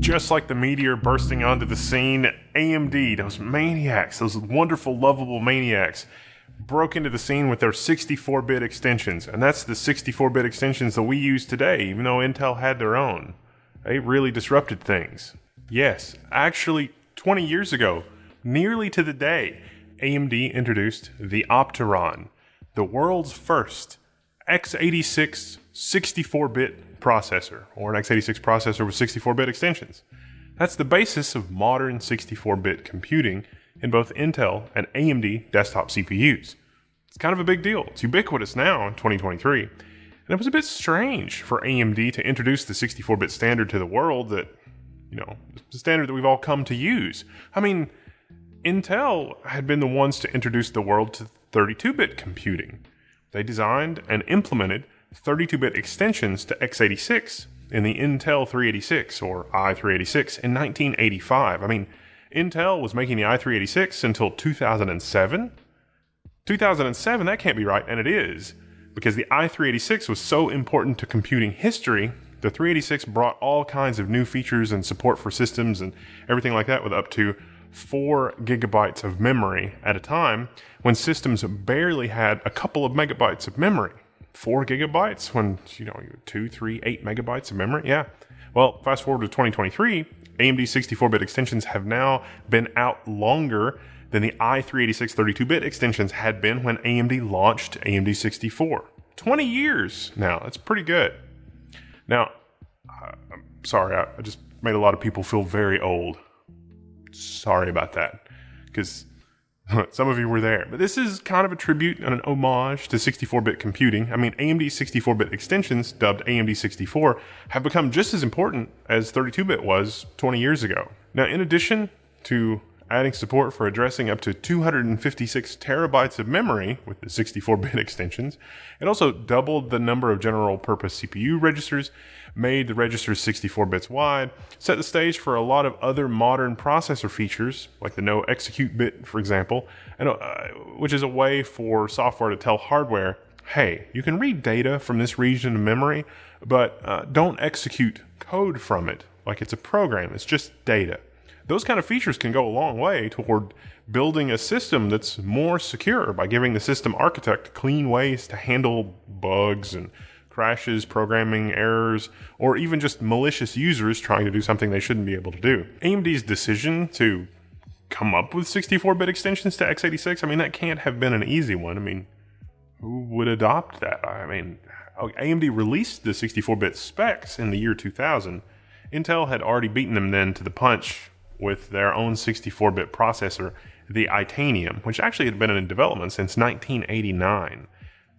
Just like the meteor bursting onto the scene, AMD, those maniacs, those wonderful, lovable maniacs, broke into the scene with their 64 bit extensions. And that's the 64 bit extensions that we use today, even though Intel had their own. They really disrupted things. Yes, actually, 20 years ago, nearly to the day, AMD introduced the Opteron, the world's first x86 64 bit processor, or an x86 processor with 64 bit extensions. That's the basis of modern 64 bit computing in both Intel and AMD desktop CPUs. It's kind of a big deal. It's ubiquitous now in 2023. And it was a bit strange for AMD to introduce the 64 bit standard to the world that, you know, the standard that we've all come to use. I mean, Intel had been the ones to introduce the world to 32 bit computing. They designed and implemented 32 bit extensions to x86 in the Intel 386 or i386 in 1985. I mean, Intel was making the i386 until 2007. 2007, that can't be right, and it is, because the i386 was so important to computing history. The 386 brought all kinds of new features and support for systems and everything like that with up to 4 gigabytes of memory at a time when systems barely had a couple of megabytes of memory. 4 gigabytes when, you know, 2, 3, 8 megabytes of memory? Yeah. Well, fast forward to 2023, AMD 64-bit extensions have now been out longer than the i386 32-bit extensions had been when AMD launched AMD 64. 20 years now. That's pretty good. Now, uh, I'm sorry, I just made a lot of people feel very old. Sorry about that. Because some of you were there. But this is kind of a tribute and an homage to 64 bit computing. I mean, AMD 64 bit extensions, dubbed AMD 64, have become just as important as 32 bit was 20 years ago. Now, in addition to adding support for addressing up to 256 terabytes of memory with the 64-bit extensions. It also doubled the number of general purpose CPU registers, made the registers 64 bits wide, set the stage for a lot of other modern processor features, like the no execute bit, for example, and, uh, which is a way for software to tell hardware, hey, you can read data from this region of memory, but uh, don't execute code from it like it's a program, it's just data those kind of features can go a long way toward building a system that's more secure by giving the system architect clean ways to handle bugs and crashes, programming errors, or even just malicious users trying to do something they shouldn't be able to do. AMD's decision to come up with 64-bit extensions to x86, I mean, that can't have been an easy one. I mean, who would adopt that? I mean, AMD released the 64-bit specs in the year 2000. Intel had already beaten them then to the punch with their own 64 bit processor, the Itanium, which actually had been in development since 1989.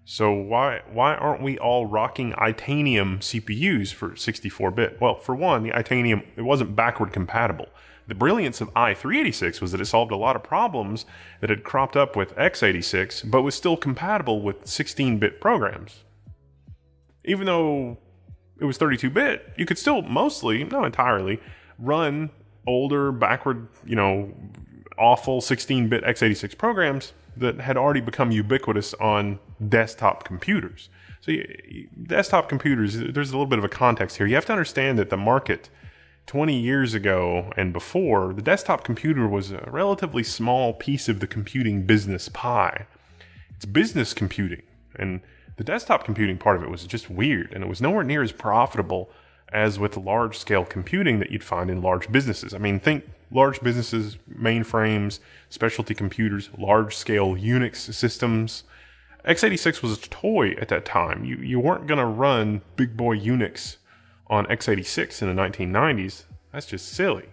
So why why aren't we all rocking Itanium CPUs for 64-bit? Well, for one, the Itanium it wasn't backward compatible. The brilliance of i386 was that it solved a lot of problems that had cropped up with x86, but was still compatible with 16-bit programs. Even though it was 32-bit, you could still mostly, not entirely, run older, backward, you know, awful 16 bit x86 programs that had already become ubiquitous on desktop computers. So, desktop computers, there's a little bit of a context here. You have to understand that the market 20 years ago and before, the desktop computer was a relatively small piece of the computing business pie. It's business computing. And the desktop computing part of it was just weird, and it was nowhere near as profitable as with large scale computing that you'd find in large businesses. I mean, think large businesses, mainframes, specialty computers, large scale Unix systems. x86 was a toy at that time. You, you weren't going to run big boy Unix on x86 in the 1990s. That's just silly.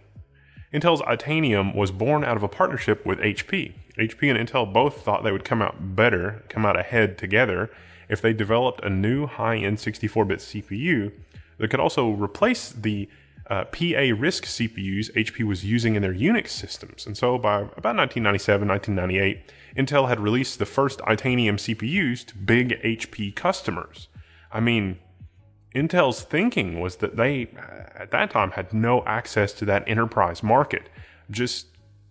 Intel's Itanium was born out of a partnership with HP. HP and Intel both thought they would come out better, come out ahead together, if they developed a new high end 64 bit CPU that could also replace the uh, PA RISC CPUs HP was using in their Unix systems. And so by about 1997, 1998, Intel had released the first Itanium CPUs to big HP customers. I mean, Intel's thinking was that they, at that time, had no access to that enterprise market, just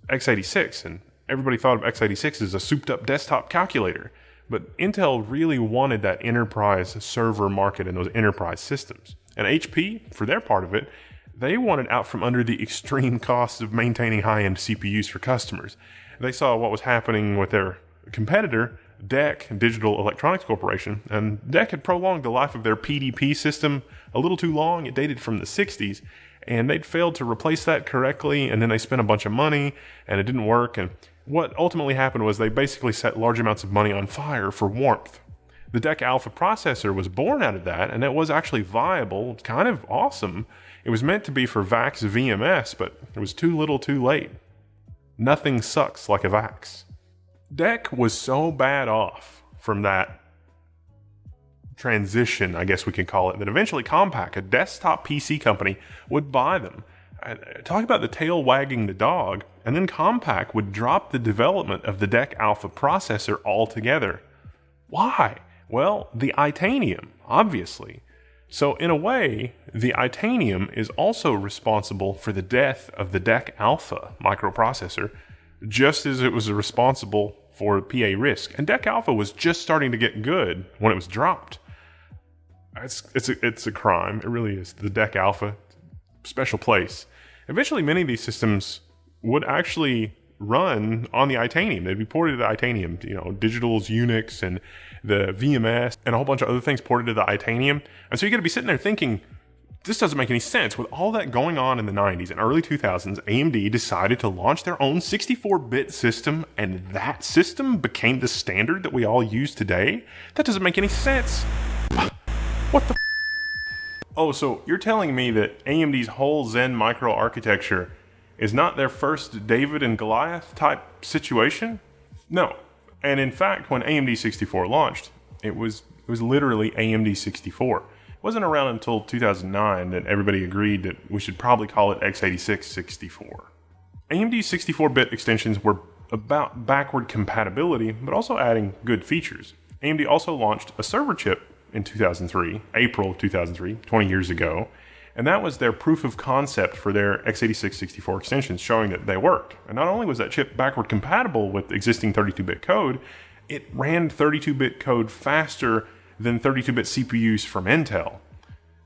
x86. And everybody thought of x86 as a souped up desktop calculator. But Intel really wanted that enterprise server market and those enterprise systems. And HP, for their part of it, they wanted out from under the extreme costs of maintaining high end CPUs for customers. They saw what was happening with their competitor, DEC, Digital Electronics Corporation, and DEC had prolonged the life of their PDP system a little too long. It dated from the 60s, and they'd failed to replace that correctly, and then they spent a bunch of money, and it didn't work. And what ultimately happened was they basically set large amounts of money on fire for warmth. The DEC Alpha processor was born out of that, and it was actually viable, kind of awesome. It was meant to be for VAX VMS, but it was too little too late. Nothing sucks like a VAX. DEC was so bad off from that transition, I guess we can call it, that eventually Compaq, a desktop PC company, would buy them. Uh, talk about the tail wagging the dog, and then Compaq would drop the development of the DEC Alpha processor altogether. Why? Well, the Itanium, obviously. So, in a way, the Itanium is also responsible for the death of the DEC Alpha microprocessor, just as it was responsible for PA RISC. And DEC Alpha was just starting to get good when it was dropped. It's, it's, a, it's a crime. It really is. The DEC Alpha, special place. Eventually, many of these systems would actually run on the Itanium. They'd be ported to the Itanium, you know, Digital's Unix and the VMS and a whole bunch of other things ported to the Itanium. And so you're going to be sitting there thinking, this doesn't make any sense. With all that going on in the 90s and early 2000s, AMD decided to launch their own 64 bit system, and that system became the standard that we all use today? That doesn't make any sense. What the? Oh, so you're telling me that AMD's whole Zen microarchitecture is not their first David and Goliath type situation? No. And in fact, when AMD 64 launched, it was it was literally AMD 64. It wasn't around until 2009 that everybody agreed that we should probably call it x86 64. AMD 64-bit extensions were about backward compatibility, but also adding good features. AMD also launched a server chip in 2003, April 2003, 20 years ago, and that was their proof of concept for their x86 64 extensions, showing that they worked. And not only was that chip backward compatible with existing 32 bit code, it ran 32 bit code faster than 32 bit CPUs from Intel.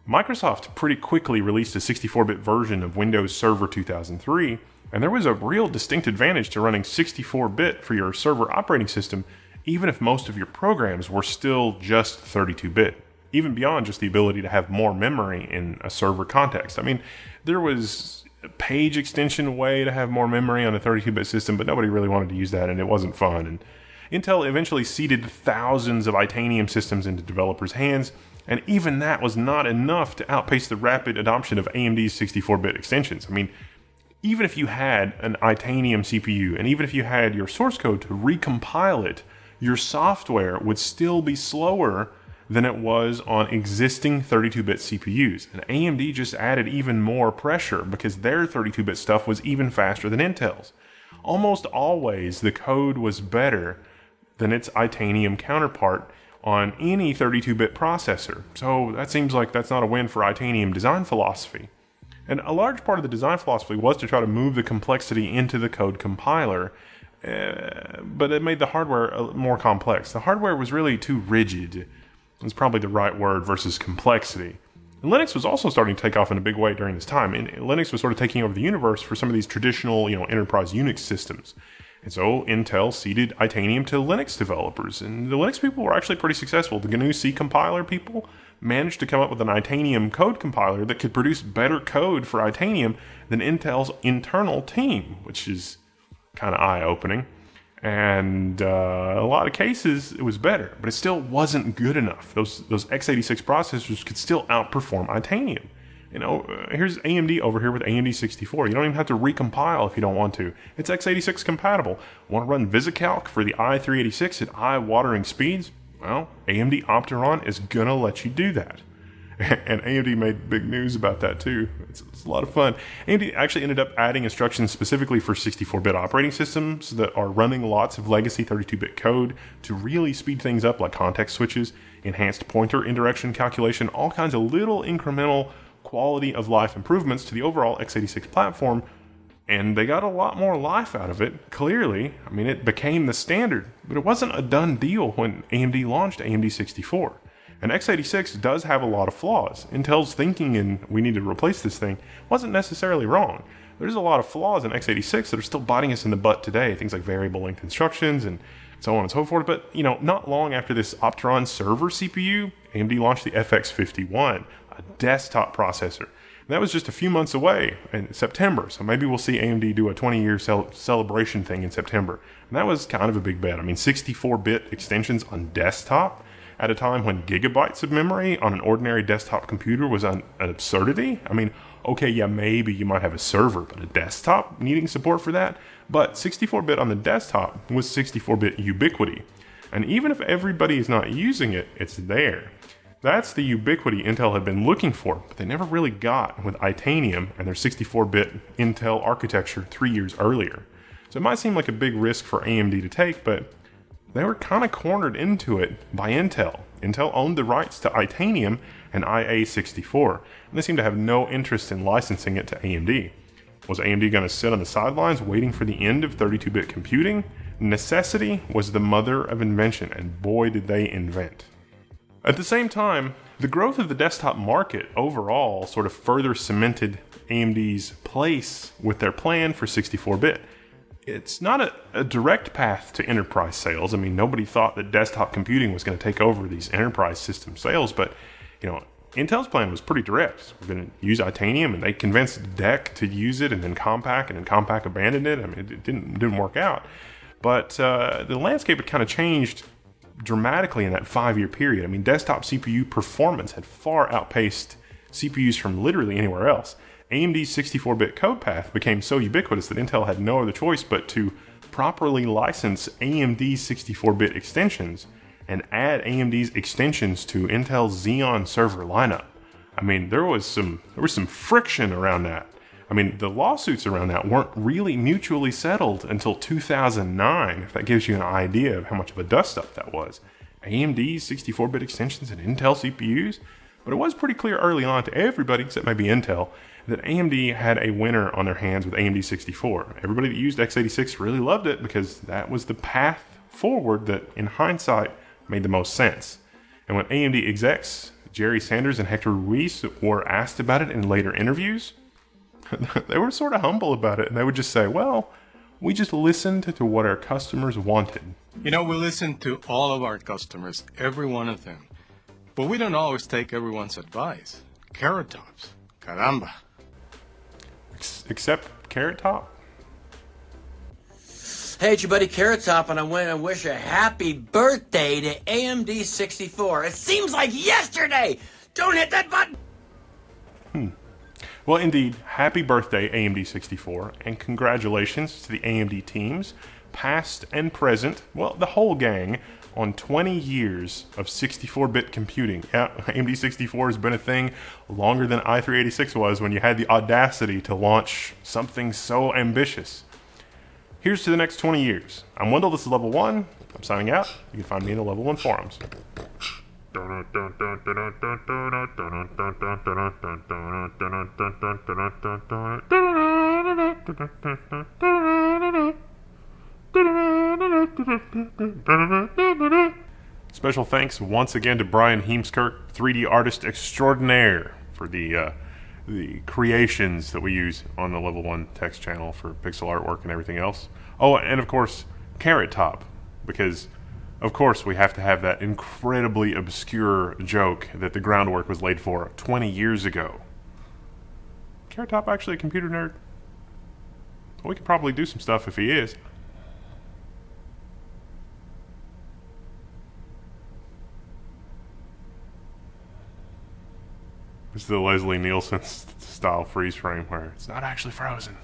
Microsoft pretty quickly released a 64 bit version of Windows Server 2003, and there was a real distinct advantage to running 64 bit for your server operating system, even if most of your programs were still just 32 bit even beyond just the ability to have more memory in a server context. I mean, there was a page extension way to have more memory on a 32-bit system, but nobody really wanted to use that, and it wasn't fun. And Intel eventually seeded thousands of Itanium systems into developers' hands, and even that was not enough to outpace the rapid adoption of AMD's 64-bit extensions. I mean, even if you had an Itanium CPU, and even if you had your source code to recompile it, your software would still be slower than it was on existing 32-bit CPUs. And AMD just added even more pressure because their 32-bit stuff was even faster than Intel's. Almost always the code was better than its Itanium counterpart on any 32-bit processor. So that seems like that's not a win for Itanium design philosophy. And a large part of the design philosophy was to try to move the complexity into the code compiler, uh, but it made the hardware more complex. The hardware was really too rigid is probably the right word versus complexity. And Linux was also starting to take off in a big way during this time. And Linux was sort of taking over the universe for some of these traditional, you know, enterprise Unix systems. And so Intel ceded Itanium to Linux developers. And the Linux people were actually pretty successful. The GNU C compiler people managed to come up with an Itanium code compiler that could produce better code for Itanium than Intel's internal team, which is kind of eye opening and uh, a lot of cases it was better, but it still wasn't good enough. Those those x86 processors could still outperform Itanium. You know, uh, here's AMD over here with AMD 64. You don't even have to recompile if you don't want to. It's x86 compatible. Want to run VisiCalc for the i386 at eye-watering speeds? Well, AMD Opteron is gonna let you do that. and AMD made big news about that too. It's, it's, a lot of fun. AMD actually ended up adding instructions specifically for 64-bit operating systems that are running lots of legacy 32-bit code to really speed things up, like context switches, enhanced pointer indirection calculation, all kinds of little incremental quality of life improvements to the overall x86 platform. And they got a lot more life out of it, clearly. I mean, it became the standard, but it wasn't a done deal when AMD launched AMD 64. And x86 does have a lot of flaws. Intel's thinking in we need to replace this thing wasn't necessarily wrong. There's a lot of flaws in x86 that are still biting us in the butt today. Things like variable length instructions and so on and so forth. But you know, not long after this Opteron server CPU, AMD launched the FX51, a desktop processor. And that was just a few months away in September. So maybe we'll see AMD do a 20 year cel- celebration thing in September. And that was kind of a big bet. I mean, 64 bit extensions on desktop at a time when gigabytes of memory on an ordinary desktop computer was an, an absurdity. I mean, okay, yeah, maybe you might have a server, but a desktop needing support for that? But 64 bit on the desktop was 64 bit ubiquity. And even if everybody is not using it, it's there. That's the ubiquity Intel had been looking for, but they never really got with Itanium and their 64 bit Intel architecture three years earlier. So it might seem like a big risk for AMD to take, but they were kind of cornered into it by Intel. Intel owned the rights to Itanium and IA64, and they seemed to have no interest in licensing it to AMD. Was AMD going to sit on the sidelines waiting for the end of 32 bit computing? Necessity was the mother of invention, and boy, did they invent. At the same time, the growth of the desktop market overall sort of further cemented AMD's place with their plan for 64 bit it's not a, a, direct path to enterprise sales. I mean, nobody thought that desktop computing was going to take over these enterprise system sales, but you know, Intel's plan was pretty direct. We're going to use Itanium, and they convinced DEC to use it, and then Compaq, and then Compaq abandoned it. I mean, it didn't didn't work out. But uh, the landscape had kind of changed dramatically in that five year period. I mean, desktop CPU performance had far outpaced CPUs from literally anywhere else. AMD's 64 bit code path became so ubiquitous that Intel had no other choice but to properly license AMD's 64 bit extensions and add AMD's extensions to Intel's Xeon server lineup. I mean, there was some there was some friction around that. I mean, the lawsuits around that weren't really mutually settled until 2009, if that gives you an idea of how much of a dust up that was. AMD's 64 bit extensions and Intel CPUs, but it was pretty clear early on to everybody, except maybe Intel, that AMD had a winner on their hands with AMD 64. Everybody that used x86 really loved it because that was the path forward that, in hindsight, made the most sense. And when AMD execs Jerry Sanders and Hector Ruiz were asked about it in later interviews, they were sort of humble about it and they would just say, well, we just listened to what our customers wanted. You know, we listen to all of our customers, every one of them. But we don't always take everyone's advice. Carrot tops. Caramba except Carrot Top. Hey, it's your buddy Carrot Top, and I want to wish a happy birthday to AMD 64. It seems like yesterday! Don't hit that button! Hmm. Well, indeed, happy birthday, AMD 64, and congratulations to the AMD teams, past and present, well, the whole gang, on 20 years of 64 bit computing. Yeah, AMD 64 has been a thing longer than i386 was when you had the audacity to launch something so ambitious. Here's to the next 20 years. I'm Wendell, this is Level 1. I'm signing out. You can find me in the Level 1 forums. Special thanks once again to Brian Heemskirk, 3D artist extraordinaire, for the uh, the creations that we use on the Level One Techs channel for pixel artwork and everything else. Oh, and of course, Carrot Top, because of course we have to have that incredibly obscure joke that the groundwork was laid for 20 years ago. Carrot Top actually a computer nerd? we could probably do some stuff if he is. It's the Leslie Nielsen style freeze frame where it's not actually frozen.